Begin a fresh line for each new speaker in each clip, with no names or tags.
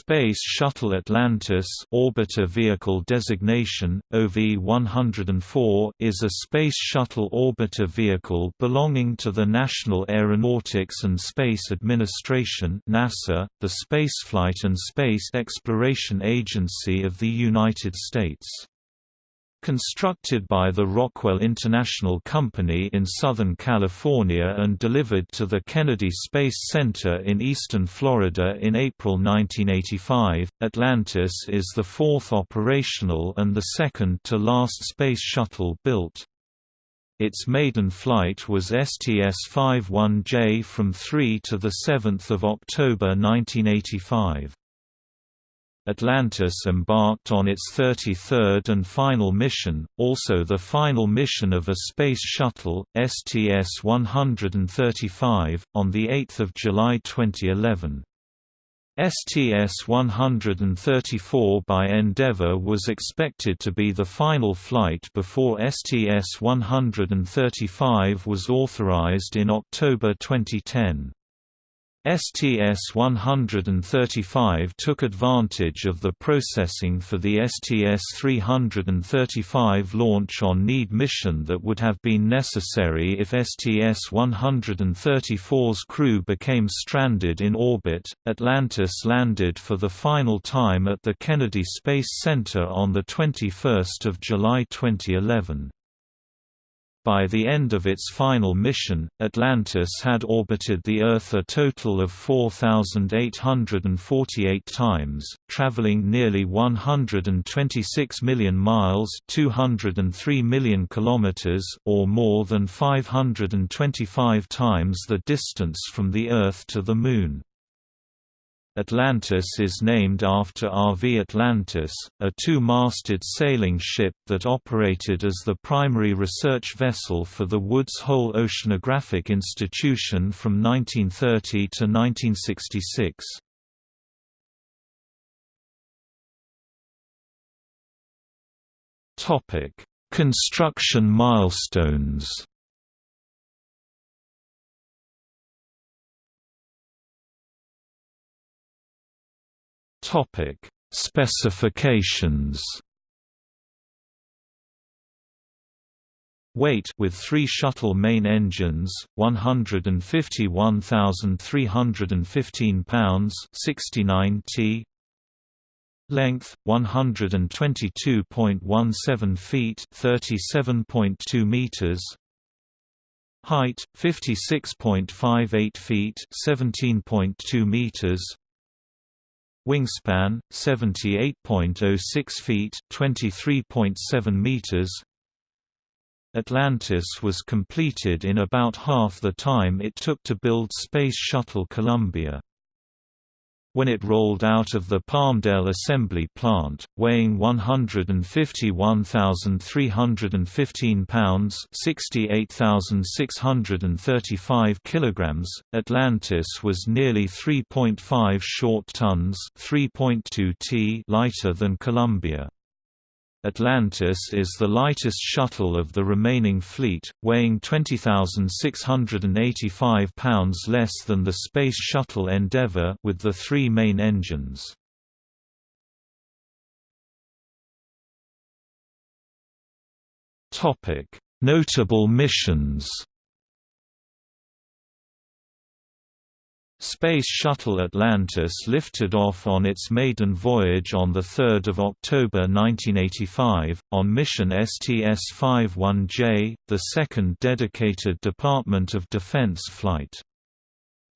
Space Shuttle Atlantis Orbiter Vehicle Designation, OV-104 is a Space Shuttle orbiter vehicle belonging to the National Aeronautics and Space Administration NASA, the Spaceflight and Space Exploration Agency of the United States. Constructed by the Rockwell International Company in Southern California and delivered to the Kennedy Space Center in eastern Florida in April 1985, Atlantis is the fourth operational and the second to last space shuttle built. Its maiden flight was STS-51J from 3 to 7 October 1985. Atlantis embarked on its 33rd and final mission, also the final mission of a Space Shuttle, STS-135, on 8 July 2011. STS-134 by Endeavour was expected to be the final flight before STS-135 was authorized in October 2010. STS-135 took advantage of the processing for the STS-335 launch on need mission that would have been necessary if STS-134's crew became stranded in orbit. Atlantis landed for the final time at the Kennedy Space Center on the 21st of July 2011. By the end of its final mission, Atlantis had orbited the Earth a total of 4,848 times, traveling nearly 126 million miles 203 million kilometers or more than 525 times the distance from the Earth to the Moon. Atlantis is named after RV Atlantis, a two-masted sailing ship that operated as the primary research vessel for the Woods Hole Oceanographic Institution from 1930 to 1966. Construction milestones Topic: Specifications. Weight with three shuttle main engines, 151,315 pounds 69 t. Length 122.17 feet 37.2 meters. Height 56.58 feet 17.2 meters. Wingspan 78.06 feet, 23.7 meters. Atlantis was completed in about half the time it took to build Space Shuttle Columbia. When it rolled out of the Palmdale assembly plant, weighing 151,315 pounds (68,635 kilograms), Atlantis was nearly 3.5 short tons (3.2 t) lighter than Columbia. Atlantis is the lightest shuttle of the remaining fleet, weighing 20,685 pounds less than the Space Shuttle Endeavour with the three main engines. Notable missions Space Shuttle Atlantis lifted off on its maiden voyage on 3 October 1985, on mission STS-51J, the second dedicated Department of Defense flight.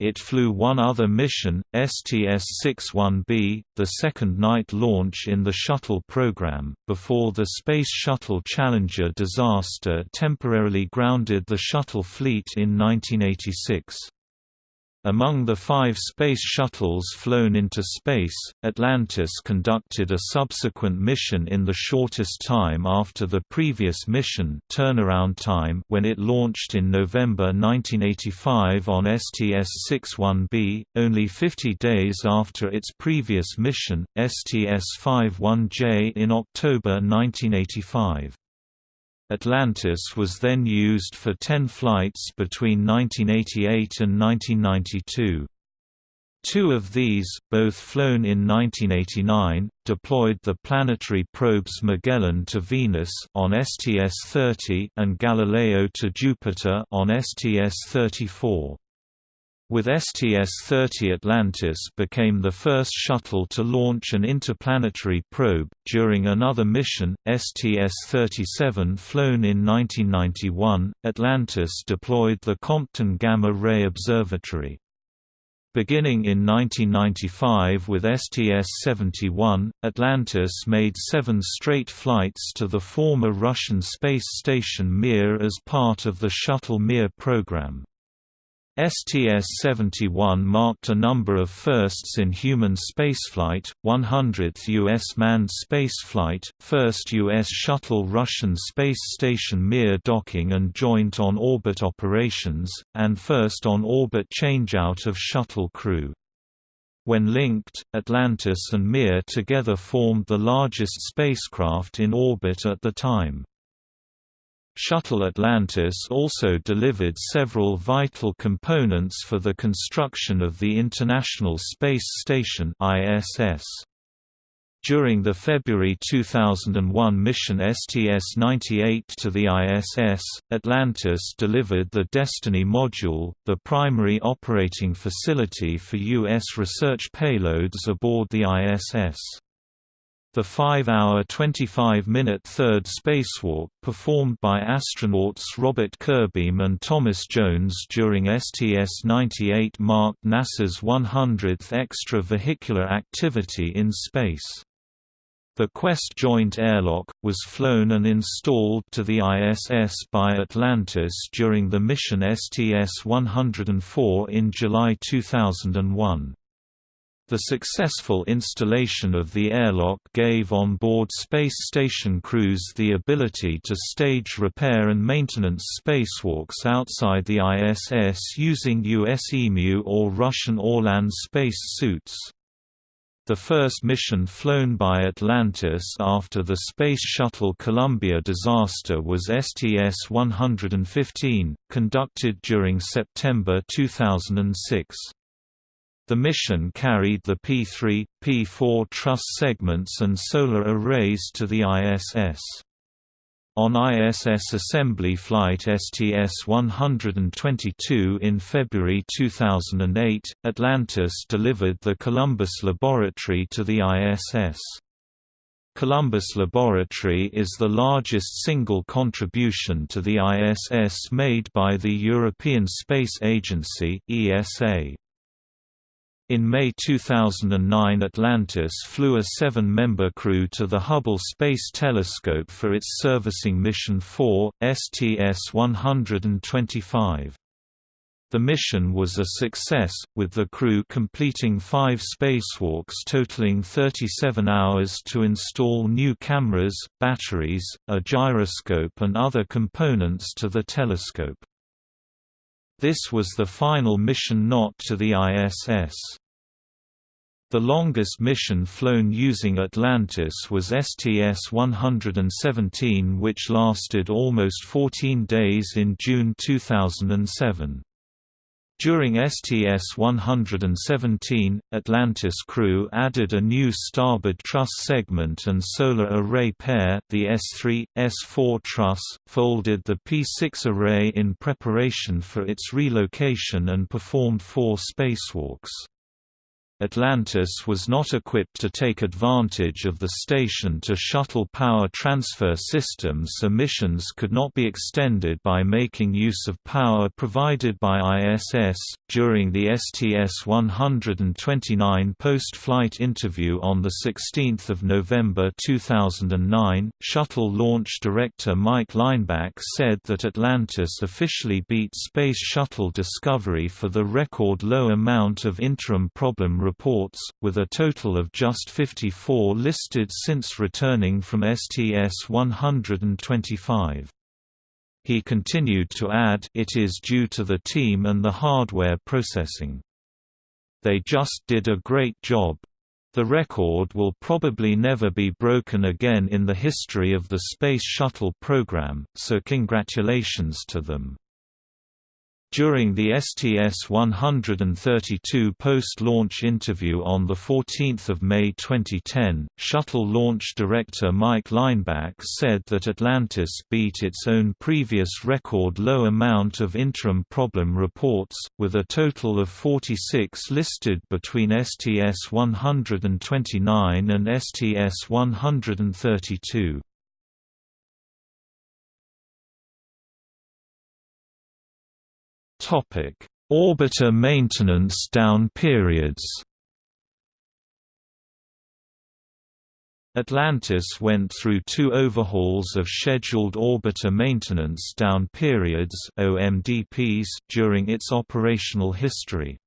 It flew one other mission, STS-61B, the second night launch in the shuttle program, before the Space Shuttle Challenger disaster temporarily grounded the shuttle fleet in 1986. Among the five space shuttles flown into space, Atlantis conducted a subsequent mission in the shortest time after the previous mission turnaround time when it launched in November 1985 on STS-61B, only 50 days after its previous mission, STS-51J in October 1985. Atlantis was then used for 10 flights between 1988 and 1992. Two of these, both flown in 1989, deployed the planetary probes Magellan to Venus on STS-30 and Galileo to Jupiter on STS-34. With STS-30 Atlantis became the first shuttle to launch an interplanetary probe. During another mission, STS-37 flown in 1991, Atlantis deployed the Compton Gamma Ray Observatory. Beginning in 1995 with STS-71, Atlantis made seven straight flights to the former Russian space station Mir as part of the Shuttle Mir program. STS-71 marked a number of firsts in human spaceflight, 100th U.S. manned spaceflight, first U.S. shuttle Russian space station Mir docking and joint on-orbit operations, and first on-orbit changeout of shuttle crew. When linked, Atlantis and Mir together formed the largest spacecraft in orbit at the time. Shuttle Atlantis also delivered several vital components for the construction of the International Space Station ISS. During the February 2001 mission STS-98 to the ISS, Atlantis delivered the Destiny module, the primary operating facility for U.S. research payloads aboard the ISS. The 5-hour 25-minute third spacewalk, performed by astronauts Robert Curbeam and Thomas Jones during STS-98 marked NASA's 100th extravehicular activity in space. The Quest Joint Airlock, was flown and installed to the ISS by Atlantis during the mission STS-104 in July 2001. The successful installation of the airlock gave on-board space station crews the ability to stage repair and maintenance spacewalks outside the ISS using US EMU or Russian Orlan space suits. The first mission flown by Atlantis after the Space Shuttle Columbia disaster was STS-115, conducted during September 2006. The mission carried the P-3, P-4 truss segments and solar arrays to the ISS. On ISS assembly flight STS-122 in February 2008, Atlantis delivered the Columbus Laboratory to the ISS. Columbus Laboratory is the largest single contribution to the ISS made by the European Space Agency ESA. In May 2009 Atlantis flew a seven-member crew to the Hubble Space Telescope for its servicing Mission 4, STS-125. The mission was a success, with the crew completing five spacewalks totaling 37 hours to install new cameras, batteries, a gyroscope and other components to the telescope. This was the final mission not to the ISS. The longest mission flown using Atlantis was STS-117 which lasted almost 14 days in June 2007. During STS-117, Atlantis crew added a new starboard truss segment and solar array pair the S3, S4 truss, folded the P6 array in preparation for its relocation and performed four spacewalks. Atlantis was not equipped to take advantage of the station to shuttle power transfer systems so missions could not be extended by making use of power provided by ISS. During the STS-129 post-flight interview on 16 November 2009, Shuttle launch director Mike Leinbach said that Atlantis officially beat Space Shuttle Discovery for the record low amount of interim problem reports, with a total of just 54 listed since returning from STS-125. He continued to add it is due to the team and the hardware processing. They just did a great job. The record will probably never be broken again in the history of the Space Shuttle program, so congratulations to them. During the STS-132 post-launch interview on 14 May 2010, Shuttle launch director Mike Leinbach said that Atlantis beat its own previous record low amount of interim problem reports, with a total of 46 listed between STS-129 and STS-132. Orbiter maintenance down periods. Atlantis went through two overhauls of scheduled orbiter maintenance down periods OMDPs during its operational history.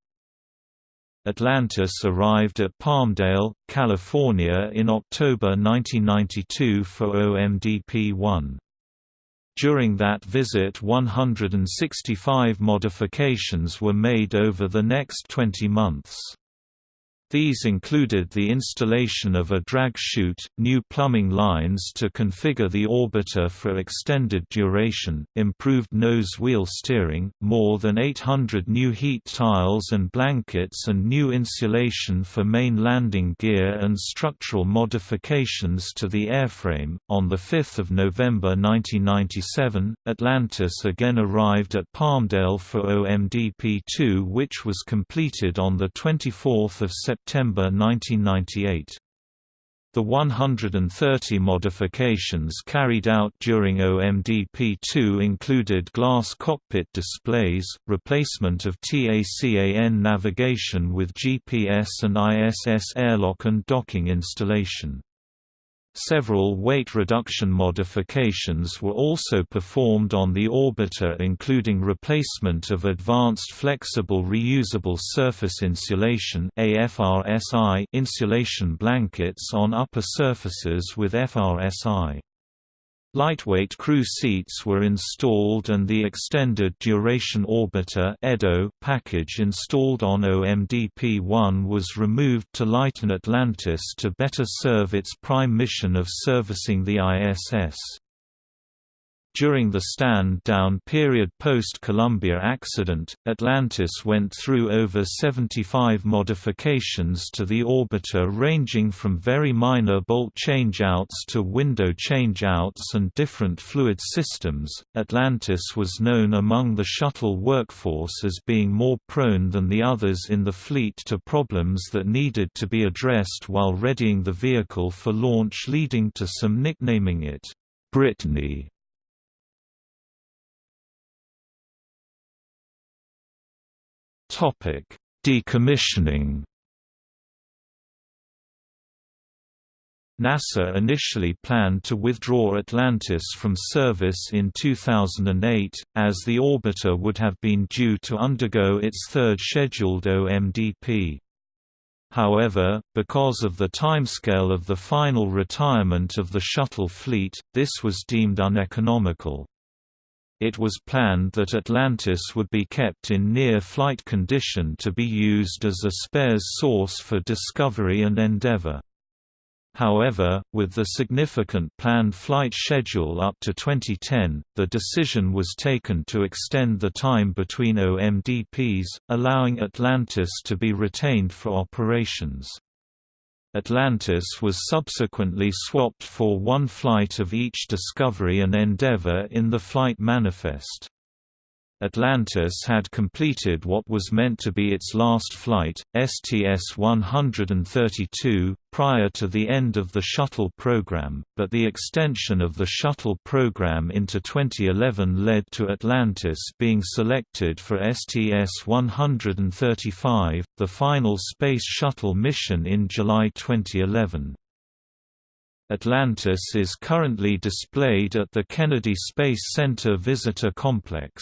Atlantis arrived at Palmdale, California in October 1992 for OMDP-1. During that visit 165 modifications were made over the next 20 months. These included the installation of a drag chute, new plumbing lines to configure the orbiter for extended duration, improved nose-wheel steering, more than 800 new heat tiles and blankets and new insulation for main landing gear and structural modifications to the airframe. On 5 November 1997, Atlantis again arrived at Palmdale for OMDP-2 which was completed on 24 September September 1998. The 130 modifications carried out during OMDP-2 included glass cockpit displays, replacement of TACAN navigation with GPS and ISS airlock and docking installation. Several weight reduction modifications were also performed on the orbiter including replacement of Advanced Flexible Reusable Surface Insulation insulation blankets on upper surfaces with FRSI. Lightweight crew seats were installed and the Extended Duration Orbiter package installed on OMDP-1 was removed to lighten Atlantis to better serve its prime mission of servicing the ISS. During the stand-down period post-Columbia accident, Atlantis went through over 75 modifications to the orbiter ranging from very minor bolt changeouts to window changeouts and different fluid systems. Atlantis was known among the shuttle workforce as being more prone than the others in the fleet to problems that needed to be addressed while readying the vehicle for launch leading to some nicknaming it Brittany. Decommissioning. NASA initially planned to withdraw Atlantis from service in 2008, as the orbiter would have been due to undergo its third scheduled OMDP. However, because of the timescale of the final retirement of the shuttle fleet, this was deemed uneconomical. It was planned that Atlantis would be kept in near-flight condition to be used as a spares source for Discovery and Endeavour. However, with the significant planned flight schedule up to 2010, the decision was taken to extend the time between OMDPs, allowing Atlantis to be retained for operations. Atlantis was subsequently swapped for one flight of each Discovery and Endeavour in the flight manifest. Atlantis had completed what was meant to be its last flight, STS-132, prior to the end of the Shuttle program, but the extension of the Shuttle program into 2011 led to Atlantis being selected for STS-135, the final Space Shuttle mission in July 2011. Atlantis is currently displayed at the Kennedy Space Center Visitor Complex.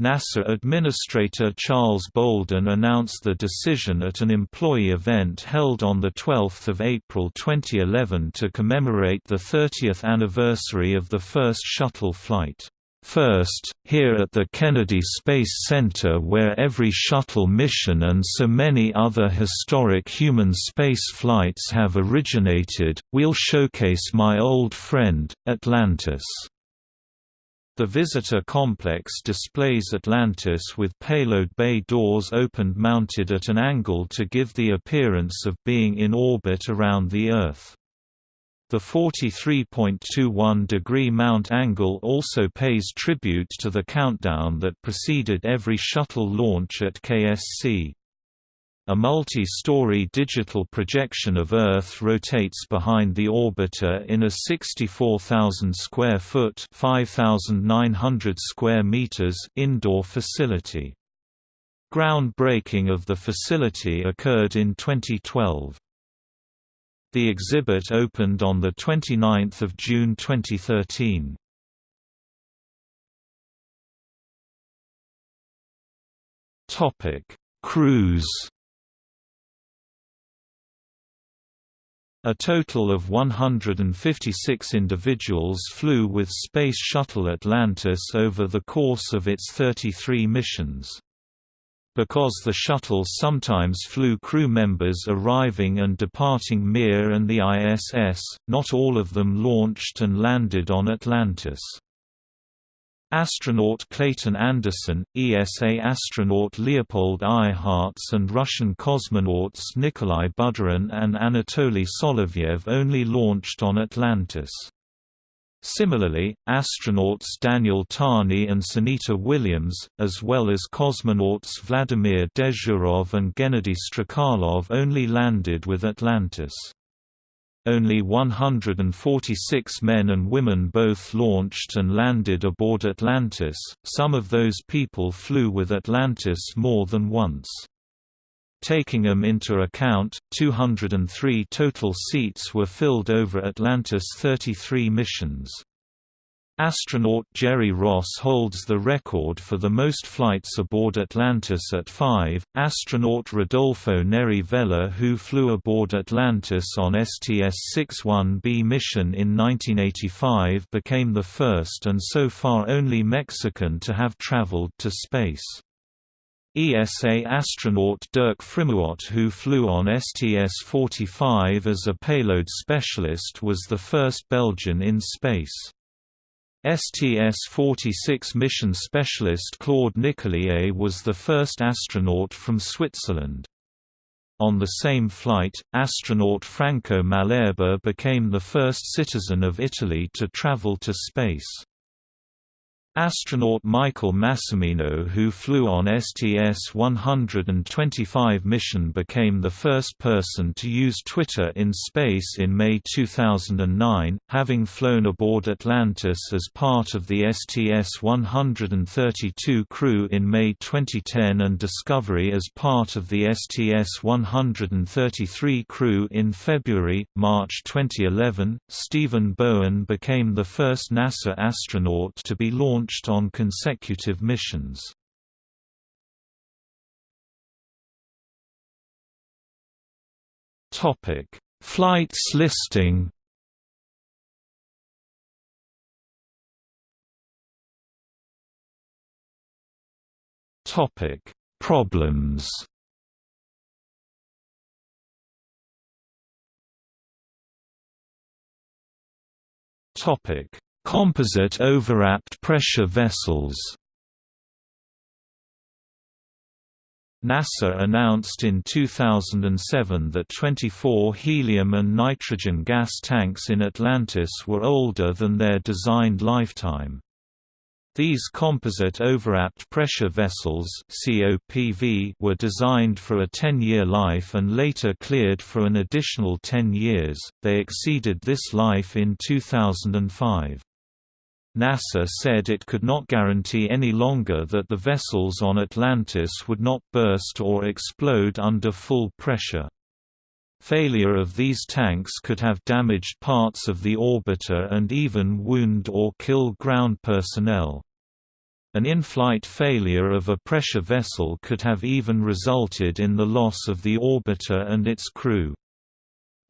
NASA Administrator Charles Bolden announced the decision at an employee event held on 12 April 2011 to commemorate the 30th anniversary of the first shuttle flight. First, here at the Kennedy Space Center where every shuttle mission and so many other historic human space flights have originated, we'll showcase my old friend, Atlantis. The visitor complex displays Atlantis with payload bay doors opened mounted at an angle to give the appearance of being in orbit around the Earth. The 43.21 degree mount angle also pays tribute to the countdown that preceded every shuttle launch at KSC. A multi-story digital projection of Earth rotates behind the orbiter in a 64,000 square foot (5,900 square meters) indoor facility. Groundbreaking of the facility occurred in 2012. The exhibit opened on the 29th of June 2013. Topic: Crews A total of 156 individuals flew with Space Shuttle Atlantis over the course of its 33 missions. Because the shuttle sometimes flew crew members arriving and departing Mir and the ISS, not all of them launched and landed on Atlantis. Astronaut Clayton Anderson, ESA astronaut Leopold Eyharts and Russian cosmonauts Nikolai Budarin and Anatoly Solovyev only launched on Atlantis. Similarly, astronauts Daniel Tani and Sunita Williams, as well as cosmonauts Vladimir Dezhurov and Gennady Strekalov only landed with Atlantis. Only 146 men and women both launched and landed aboard Atlantis, some of those people flew with Atlantis more than once. Taking them into account, 203 total seats were filled over Atlantis' 33 missions. Astronaut Jerry Ross holds the record for the most flights aboard Atlantis at five. Astronaut Rodolfo Neri Vela, who flew aboard Atlantis on STS-61B mission in 1985, became the first and so far only Mexican to have traveled to space. ESA astronaut Dirk Frimout who flew on STS-45 as a payload specialist was the first Belgian in space. STS-46 mission specialist Claude Nicollier was the first astronaut from Switzerland. On the same flight, astronaut Franco Malerba became the first citizen of Italy to travel to space. Astronaut Michael Massimino who flew on STS-125 mission became the first person to use Twitter in space in May 2009, having flown aboard Atlantis as part of the STS-132 crew in May 2010 and Discovery as part of the STS-133 crew in February, March 2011. Stephen Bowen became the first NASA astronaut to be launched launched on consecutive missions. Topic: Flights listing. Topic: Problems. Topic: Composite overwrapped pressure vessels NASA announced in 2007 that 24 helium and nitrogen gas tanks in Atlantis were older than their designed lifetime. These composite overwrapped pressure vessels COPV were designed for a 10-year life and later cleared for an additional 10 years. They exceeded this life in 2005. NASA said it could not guarantee any longer that the vessels on Atlantis would not burst or explode under full pressure. Failure of these tanks could have damaged parts of the orbiter and even wound or kill ground personnel. An in-flight failure of a pressure vessel could have even resulted in the loss of the orbiter and its crew.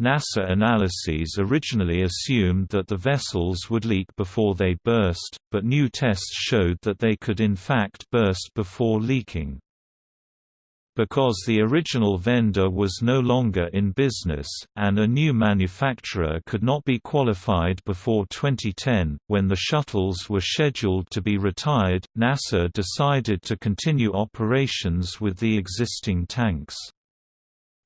NASA analyses originally assumed that the vessels would leak before they burst, but new tests showed that they could in fact burst before leaking. Because the original vendor was no longer in business, and a new manufacturer could not be qualified before 2010, when the shuttles were scheduled to be retired, NASA decided to continue operations with the existing tanks.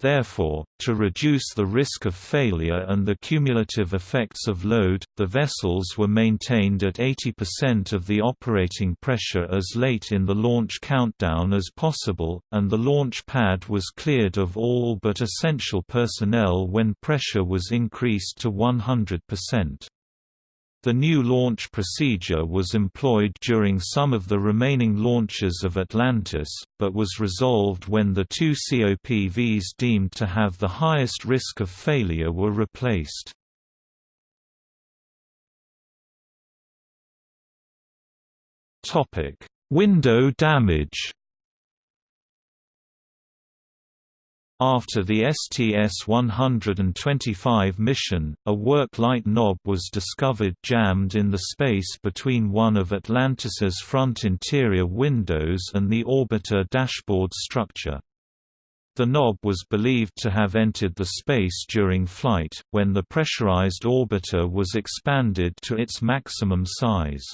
Therefore, to reduce the risk of failure and the cumulative effects of load, the vessels were maintained at 80% of the operating pressure as late in the launch countdown as possible, and the launch pad was cleared of all but essential personnel when pressure was increased to 100%. The new launch procedure was employed during some of the remaining launches of Atlantis, but was resolved when the two COPVs deemed to have the highest risk of failure were replaced. Window damage After the STS-125 mission, a work light knob was discovered jammed in the space between one of Atlantis's front interior windows and the orbiter dashboard structure. The knob was believed to have entered the space during flight, when the pressurized orbiter was expanded to its maximum size.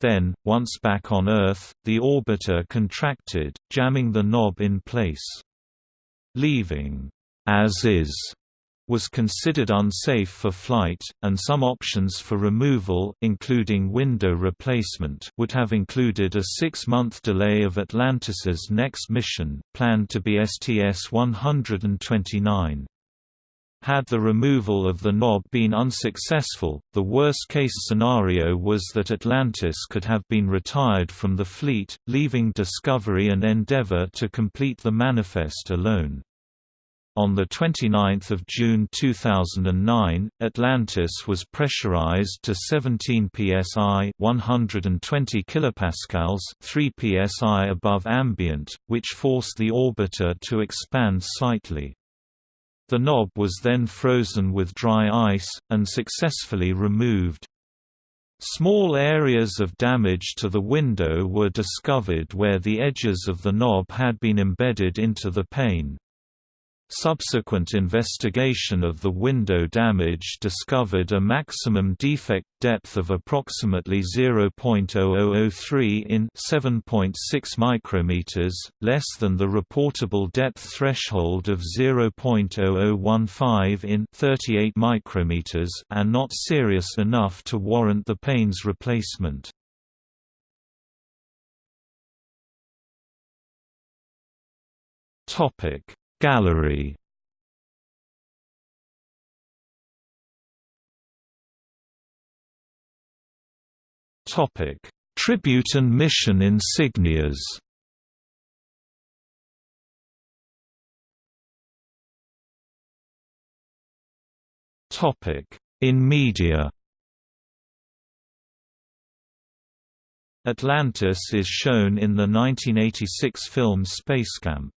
Then, once back on Earth, the orbiter contracted, jamming the knob in place. Leaving as is was considered unsafe for flight, and some options for removal including window replacement would have included a six-month delay of Atlantis's next mission, planned to be STS-129. Had the removal of the knob been unsuccessful, the worst-case scenario was that Atlantis could have been retired from the fleet, leaving Discovery and Endeavour to complete the manifest alone. On 29 June 2009, Atlantis was pressurized to 17 psi 120 kilopascals 3 psi above ambient, which forced the orbiter to expand slightly. The knob was then frozen with dry ice, and successfully removed. Small areas of damage to the window were discovered where the edges of the knob had been embedded into the pane. Subsequent investigation of the window damage discovered a maximum defect depth of approximately 0.0003 in 7.6 micrometers, less than the reportable depth threshold of 0.0015 in 38 micrometers and not serious enough to warrant the pane's replacement. Topic Gallery Topic: Tribute and mission insignias. Topic: In media. Atlantis is shown in the 1986 film Spacecamp.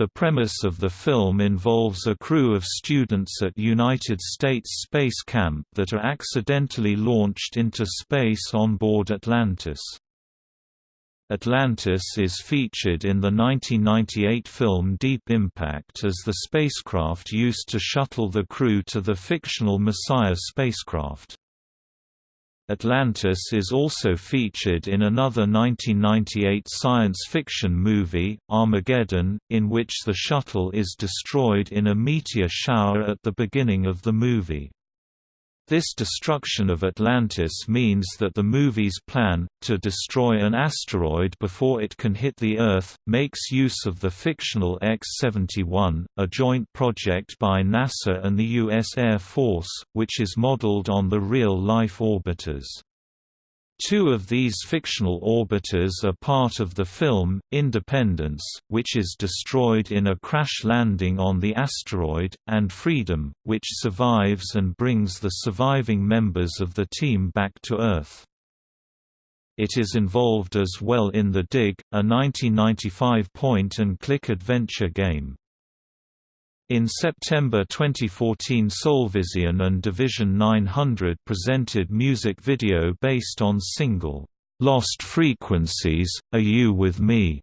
The premise of the film involves a crew of students at United States Space Camp that are accidentally launched into space on board Atlantis. Atlantis is featured in the 1998 film Deep Impact as the spacecraft used to shuttle the crew to the fictional Messiah spacecraft. Atlantis is also featured in another 1998 science fiction movie, Armageddon, in which the shuttle is destroyed in a meteor shower at the beginning of the movie. This destruction of Atlantis means that the movie's plan, to destroy an asteroid before it can hit the Earth, makes use of the fictional X-71, a joint project by NASA and the U.S. Air Force, which is modeled on the real-life orbiters. Two of these fictional orbiters are part of the film, Independence, which is destroyed in a crash landing on the asteroid, and Freedom, which survives and brings the surviving members of the team back to Earth. It is involved as well in The Dig, a 1995 point-and-click adventure game. In September 2014 Soulvision and Division 900 presented music video based on single, "'Lost Frequencies, Are You With Me?'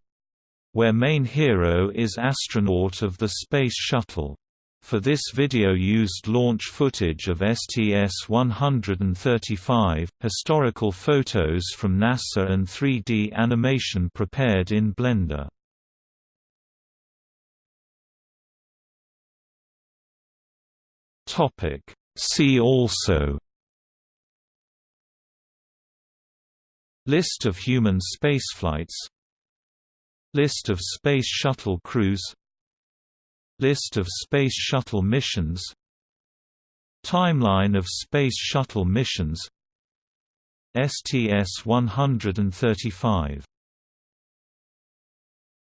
where main hero is astronaut of the Space Shuttle. For this video used launch footage of STS-135, historical photos from NASA and 3D animation prepared in Blender. See also List of human spaceflights List of Space Shuttle crews List of Space Shuttle missions Timeline of Space Shuttle missions STS-135